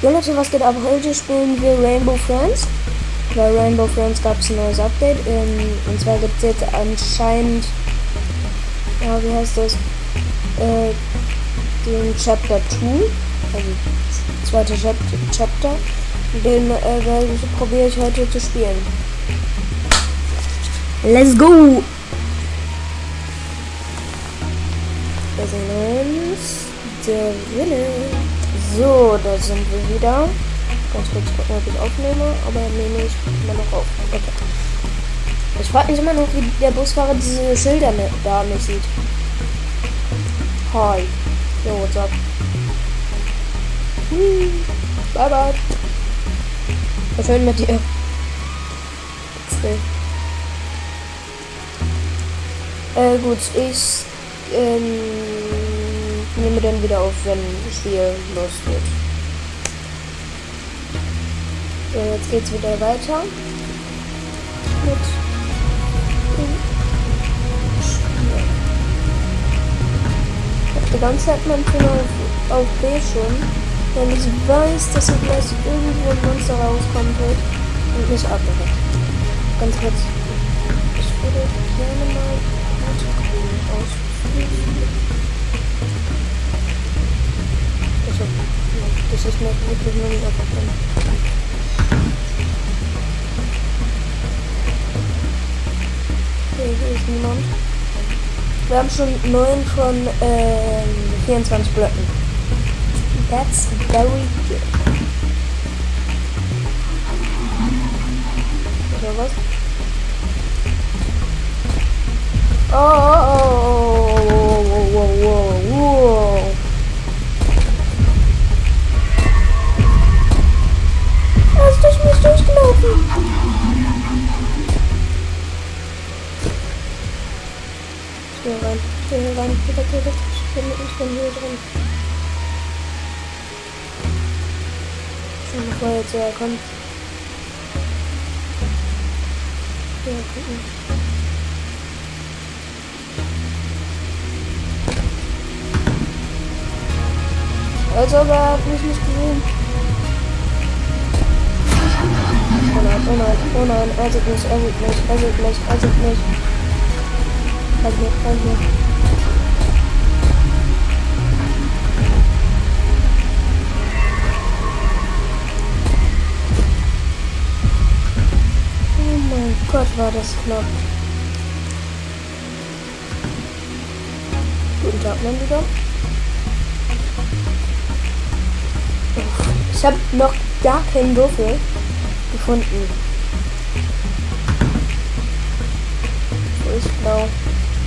Ja Leute, was geht ab? Heute spielen wir Rainbow Friends. Bei Rainbow Friends gab es ein neues Update. Ähm, und zwar gibt es jetzt anscheinend, ja, wie heißt das? Äh, den Chapter 2. Also zweite Chap Chapter. Den äh, probiere ich heute zu spielen. Let's go! Wir sind uns drinnen. So, da sind wir wieder. Ganz kurz gucken, ob ich aufnehme, aber nehme ich immer noch auf. Okay. Ich frage mich immer noch, wie der Busfahrer diese Schilder da nicht sieht. Hi. Yo, what's up? Hm. Bye bye. Was schön mit dir. Äh, gut, ich ähm, nehme dann wieder auf, wenn Spiel losgeht. So, jetzt geht's wieder weiter. Mit Ich hab die ganze Zeit mein Finger auf, auf B schon, wenn ich weiß, dass hier gleich irgendwo ein Monster rauskommen wird und mich abwehrt. Ganz kurz. Ich würde gerne mal ausprobieren. Das ist mir wirklich nur nicht aufgefallen. Okay, hier ist niemand. Wir haben schon 9 von ähm, 24 Blöcken. That's very good. Oder was? Oh, oh, oh, oh, Hier rein, hier rein, hier weg, hier weg. Ich bin, ich bin hier drin. Schau mal, wo jetzt er kommt. Ja, gucken. Also, er hat mich nicht gesehen. Oh nein, oh nein, oh nein, er sieht mich, er sieht mich, er sieht Halt hier, halt hier. Oh mein Gott, war das knapp. Guten Tag, mein Lieber. Ich habe noch gar keinen Würfel gefunden. Wo ist blau?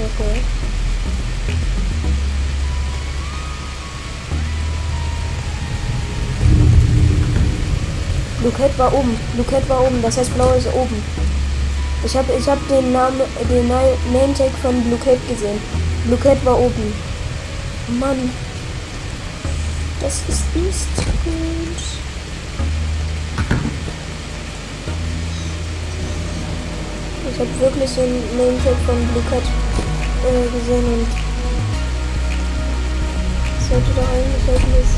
auch gehört. Luket war oben. Luket war oben. Das heißt, blau ist oben. Ich habe ich hab den Namen, den Name Tag von Cat gesehen. Cat war oben. Mann. Das ist nicht gut. Ich habe wirklich den Name Tag von Cat äh, gesehen und sollte da eigentlich halt nicht.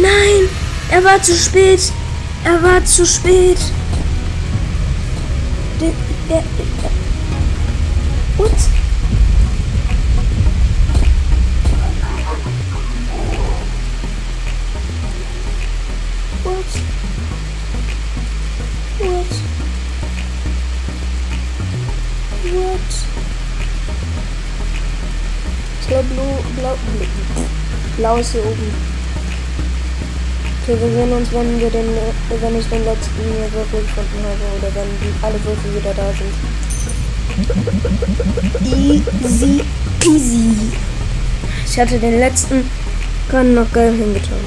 Nein, er war zu spät. Er war zu spät. Der, der, der. What? What? What? What? Ich glaube, blau, blau, blau ist hier oben. Okay, wir sehen uns, wenn wir den, äh, wenn ich den letzten Würfel gefunden habe oder wenn die, alle Würfel wieder da sind. Easy peasy. Ich hatte den letzten gerade noch geil hingetan.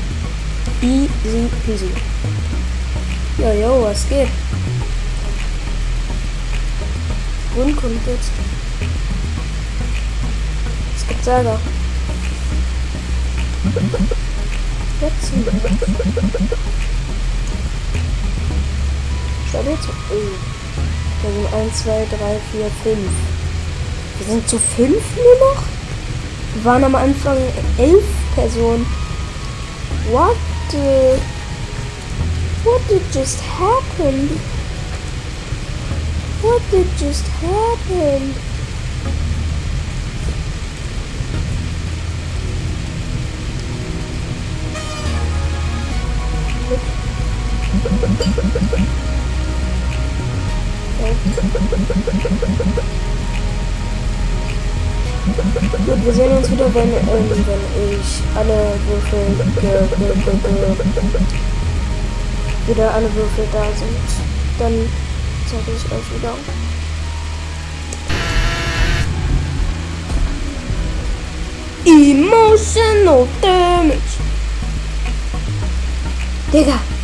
Easy peasy. Ja, jo, was geht? Grün kommt jetzt. Es gibt Saga. Jetzt. Schau jetzt. Oh. Da sind 1, 2, 3, 4, 5. Wir sind zu 5 nur noch? Wir waren am Anfang 11 Personen. What the... What did just happen? What did just happen? Gut, wir sehen uns wieder, wenn, ähm, wenn ich alle Würfel wieder alle Würfel da sind. Dann zeige ich euch wieder. Emotional Damage. Digga.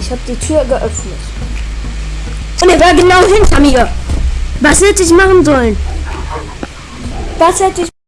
Ich habe die Tür geöffnet. Und er war genau hinter mir. Was hätte ich machen sollen? Was hätte ich